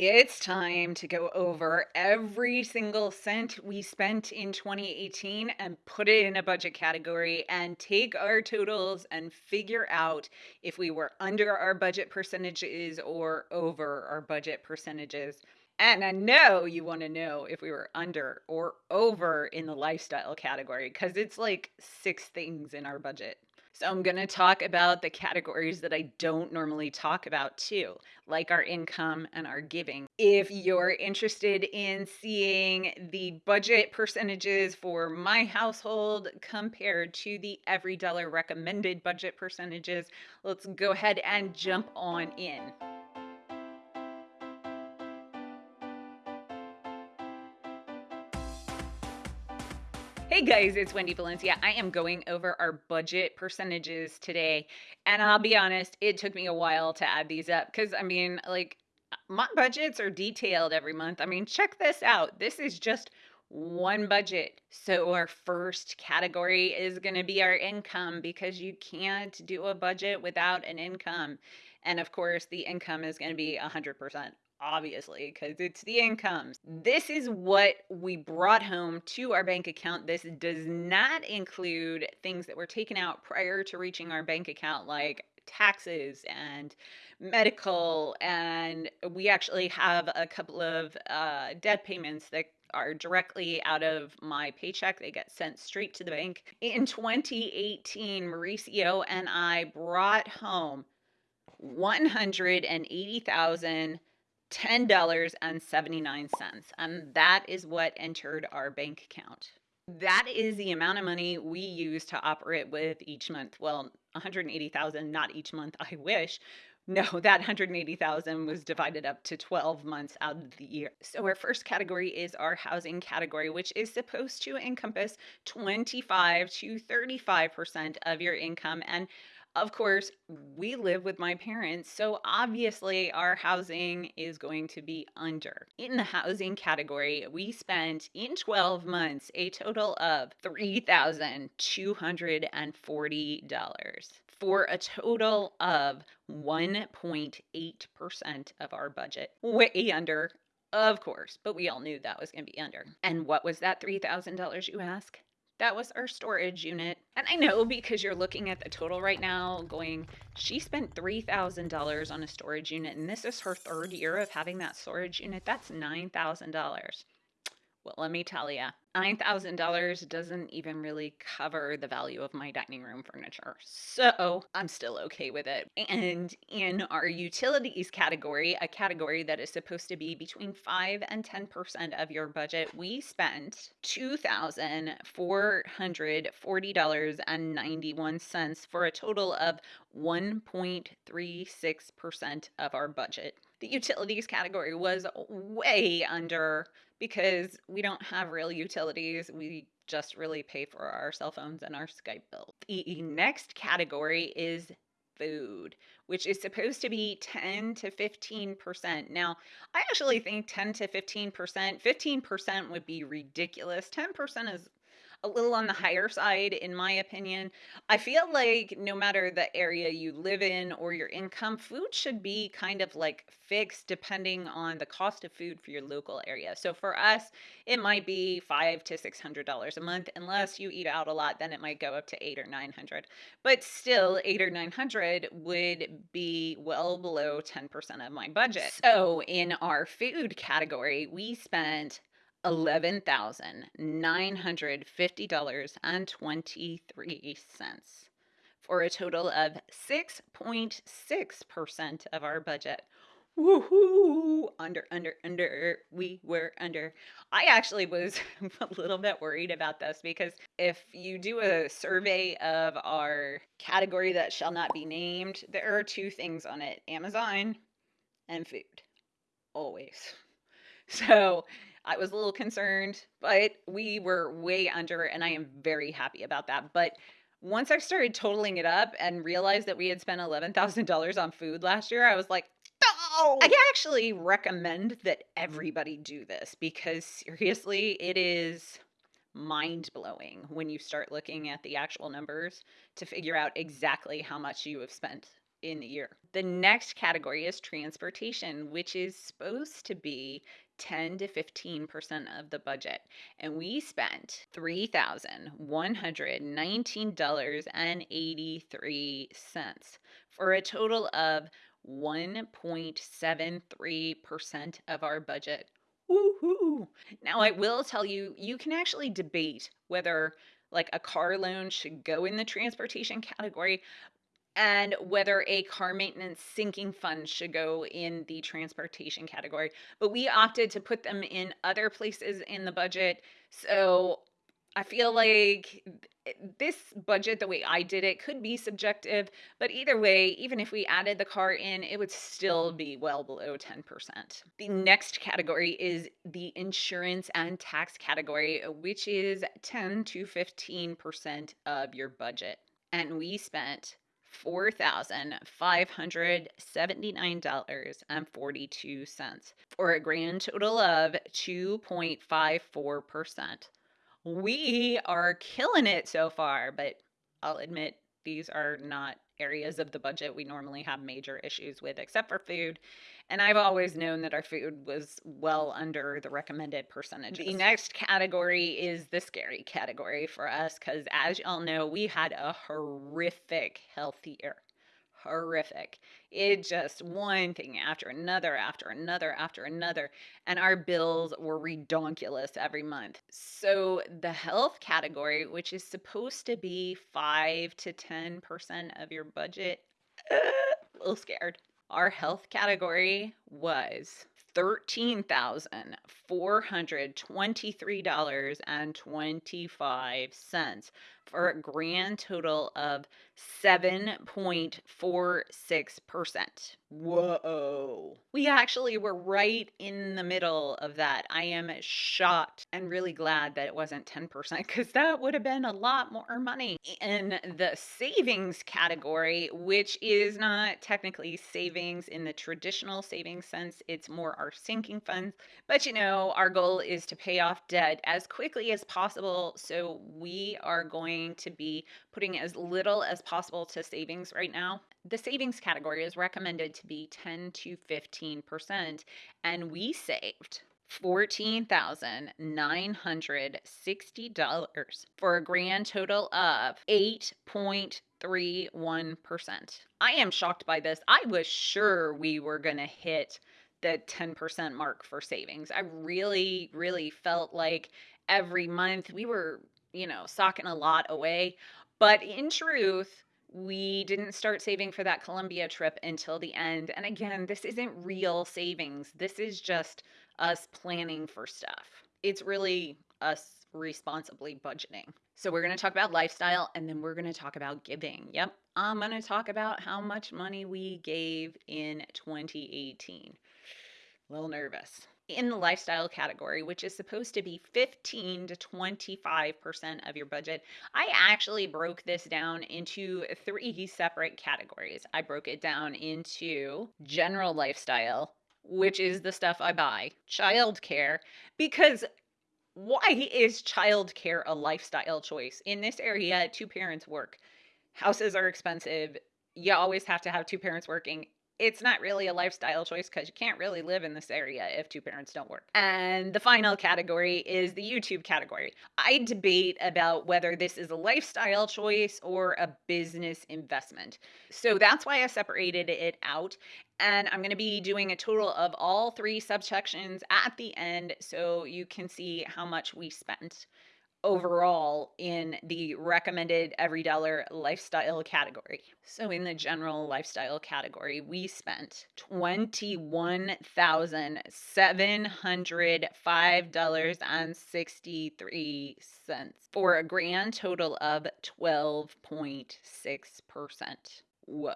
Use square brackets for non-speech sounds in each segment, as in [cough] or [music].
It's time to go over every single cent we spent in 2018 and put it in a budget category and take our totals and figure out if we were under our budget percentages or over our budget percentages. And I know you want to know if we were under or over in the lifestyle category because it's like six things in our budget. So I'm going to talk about the categories that I don't normally talk about too, like our income and our giving. If you're interested in seeing the budget percentages for my household compared to the EveryDollar recommended budget percentages, let's go ahead and jump on in. Hey guys, it's Wendy Valencia. I am going over our budget percentages today. And I'll be honest, it took me a while to add these up because I mean, like, my budgets are detailed every month. I mean, check this out. This is just one budget. So, our first category is going to be our income because you can't do a budget without an income. And of course, the income is going to be 100% obviously, because it's the incomes. This is what we brought home to our bank account. This does not include things that were taken out prior to reaching our bank account, like taxes and medical. And we actually have a couple of uh, debt payments that are directly out of my paycheck. They get sent straight to the bank. In 2018, Mauricio and I brought home 180,000 $10.79. And that is what entered our bank account. That is the amount of money we use to operate with each month. Well, 180,000 not each month, [laughs] I wish. No, that 180,000 was divided up to 12 months out of the year. So our first category is our housing category, which is supposed to encompass 25 to 35% of your income and of course, we live with my parents, so obviously our housing is going to be under. In the housing category, we spent in 12 months a total of $3,240 for a total of 1.8% of our budget. Way under, of course, but we all knew that was going to be under. And what was that $3,000, you ask? That was our storage unit. And I know because you're looking at the total right now going, she spent $3,000 on a storage unit and this is her third year of having that storage unit. That's $9,000. Well, let me tell you, $9,000 doesn't even really cover the value of my dining room furniture. So I'm still okay with it. And in our utilities category, a category that is supposed to be between 5 and 10% of your budget, we spent $2,440.91 for a total of 1.36% of our budget. The utilities category was way under because we don't have real utilities. We just really pay for our cell phones and our Skype bill. The next category is food, which is supposed to be 10 to 15%. Now, I actually think 10 to 15%, 15% would be ridiculous. 10% is a little on the mm-hmm. higher side, in my opinion. I feel like no matter the area you live in or your income, food should be kind of like fixed depending on the cost of food for your local area. So for us, it might be five to six hundred dollars a month. Unless you eat out a lot, then it might go up to eight or nine hundred. But still, eight or nine hundred would be well below 10% of my budget. So in our food category, we spent $11,950.23 for a total of 6.6% of our budget. Woohoo! Under, under, under. We were under. I actually was [laughs] a little bit worried about this because if you do a survey of our category that shall not be named, there are two things on it Amazon and food. Always. [laughs] So I was a little concerned, but we were way under, and I am very happy about that. But once I started totaling it up and realized that we had spent $11,000 on food last year, I was like, oh! I actually recommend that everybody do this because seriously, it is mind blowing when you start looking at the actual numbers to figure out exactly how much you have spent in the year. The next category is transportation, which is supposed to be 10 to 15% of the budget. And we spent $3,119.83 for a total of 1.73% of our budget. Woohoo! Now, I will tell you, you can actually debate whether like a car loan should go in the transportation category and whether a car maintenance sinking fund should go in the transportation category. But we opted to put them in other places in the budget. So I feel like this budget, the way I did it, could be subjective. But either way, even if we added the car in, it would still be well below 10%. The next category is the insurance and tax category, which is 10 to 15% of your budget. And we spent $4,579.42 for a grand total of 2.54%. We are killing it so far, but I'll admit these are not areas of the budget we normally have major issues with, except for food. And I've always known that our food was well under the recommended percentages. The next category is the scary category for us because, as y'all know, we had a horrific health year. Horrific. It just one thing after another, after another, after another. And our bills were redonkulous every month. So, the health category, which is supposed to be 5 to 10% of your budget, uh, a little scared. Our health category was $13,423.25 for a grand total of 7.46%. Whoa. We actually were right in the middle of that. I am shocked and really glad that it wasn't 10% because that would have been a lot more money. In the savings category, which is not technically savings in the traditional savings sense, it's more our sinking funds. But you know, our goal is to pay off debt as quickly as possible. So we are going to be putting as little as possible to savings right now. The savings category is recommended to be 10 to 15%, and we saved $14,960 for a grand total of 8.31%. I am shocked by this. I was sure we were going to hit the 10% mark for savings. I really, really felt like every month we were, you know, socking a lot away. But in truth, we didn't start saving for that Colombia trip until the end. And again, this isn't real savings. This is just us planning for stuff. It's really us responsibly budgeting. So, we're going to talk about lifestyle and then we're going to talk about giving. Yep, I'm going to talk about how much money we gave in 2018. A little nervous in the lifestyle category, which is supposed to be 15 to 25% of your budget, I actually broke this down into three separate categories. I broke it down into general lifestyle, which is the stuff I buy, childcare, because why is childcare a lifestyle choice? In this area, two parents work. Houses are expensive. You always have to have two parents working it's not really a lifestyle choice because you can't really live in this area if two parents don't work. And the final category is the YouTube category. I debate about whether this is a lifestyle choice or a business investment. So that's why I separated it out. And I'm going to be doing a total of all three subsections at the end so you can see how much we spent overall in the recommended EveryDollar lifestyle category. So in the general lifestyle category, we spent $21,705.63 for a grand total of 12.6%. Whoa.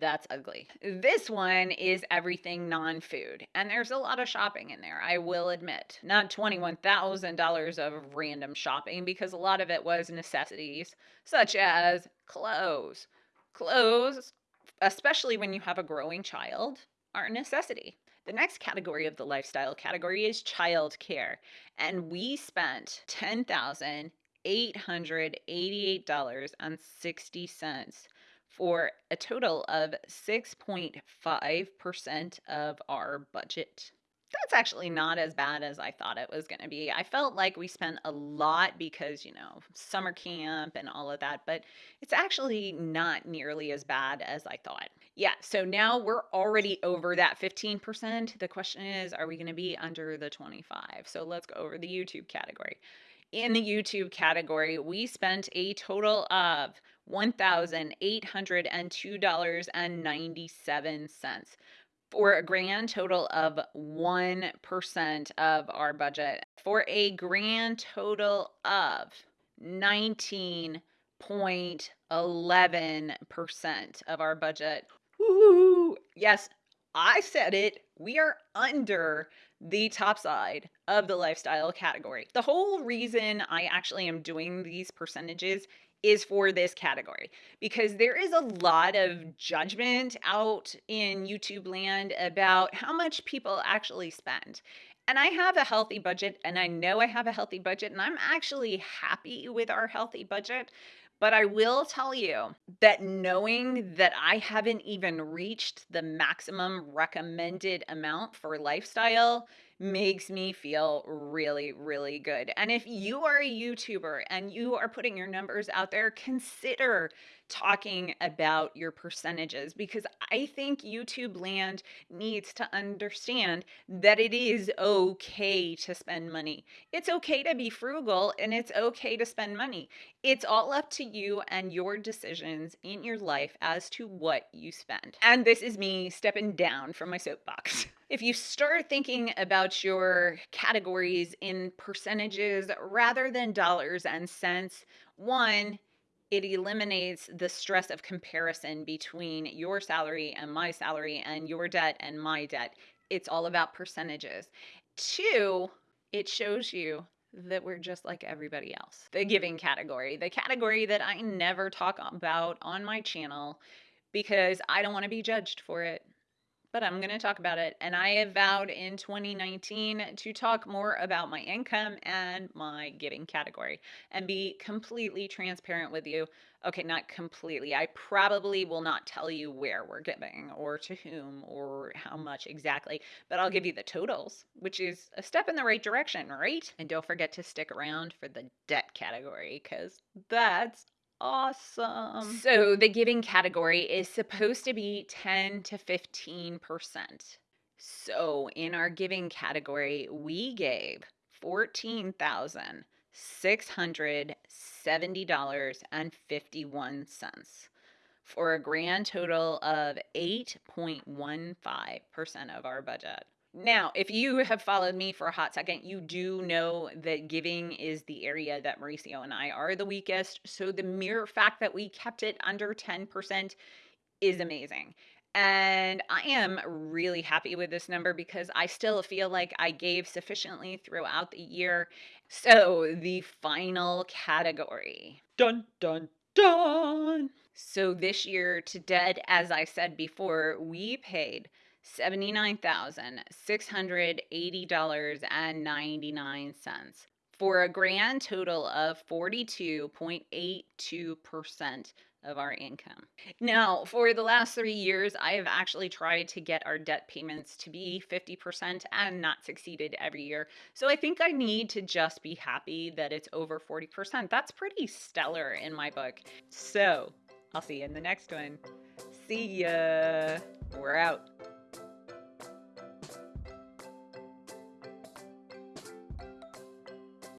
That's ugly. This one is everything non food, and there's a lot of shopping in there, I will admit. Not $21,000 of random shopping because a lot of it was necessities, such as clothes. Clothes, especially when you have a growing child, are a necessity. The next category of the lifestyle category is child care, and we spent $10,888.60 for a total of 6.5% of our budget. That's actually not as bad as I thought it was going to be. I felt like we spent a lot because, you know, summer camp and all of that, but it's actually not nearly as bad as I thought. Yeah, so now we're already over that 15%. The question is, are we going to be under the 25? So let's go over the YouTube category. In the YouTube category, we spent a total of $1,802.97 for a grand total of 1% of our budget, for a grand total of 19.11% of our budget. Woo! Yes, I said it. We are under the top side of the lifestyle category. The whole reason I actually am doing these percentages is for this category because there is a lot of judgment out in YouTube land about how much people actually spend. And I have a healthy budget, and I know I have a healthy budget, and I'm actually happy with our healthy budget. But I will tell you that knowing that I haven't even reached the maximum recommended amount for lifestyle makes me feel really, really good. And if you are a YouTuber and you are putting your numbers out there, consider talking about your percentages because I think YouTube land needs to understand that it is okay to spend money. It's okay to be frugal and it's okay to spend money. It's all up to you and your decisions in your life as to what you spend. And this is me stepping down from my soapbox. [laughs] If you start thinking about your categories in percentages rather than dollars and cents, one, it eliminates the stress of comparison between your salary and my salary and your debt and my debt. It's all about percentages. Two, it shows you that we're just like everybody else. The giving category, the category that I never talk about on my channel because I don't want to be judged for it but I'm going to talk about it. And I have vowed in 2019 to talk more about my income and my giving category and be completely transparent with you. Okay, not completely. I probably will not tell you where we're giving or to whom or how much exactly, but I'll give you the totals, which is a step in the right direction, right? And don't forget to stick around for the debt category because that's Awesome. So the giving category is supposed to be 10 to 15%. So in our giving category, we gave $14,670.51 for a grand total of 8.15% of our budget. Now, if you have followed me for a hot second, you do know that giving is the area that Mauricio and I are the weakest. So the mere fact that we kept it under 10% is amazing. And I am really happy with this number because I still feel like I gave sufficiently throughout the year. So the final category. Dun, dun, dun. So this year to dead, as I said before, we paid $79,680.99 for a grand total of 42.82% of our income. Now, for the last three years, I have actually tried to get our debt payments to be 50% and not succeeded every year. So I think I need to just be happy that it's over 40%. That's pretty stellar in my book. So I'll see you in the next one. See ya. We're out.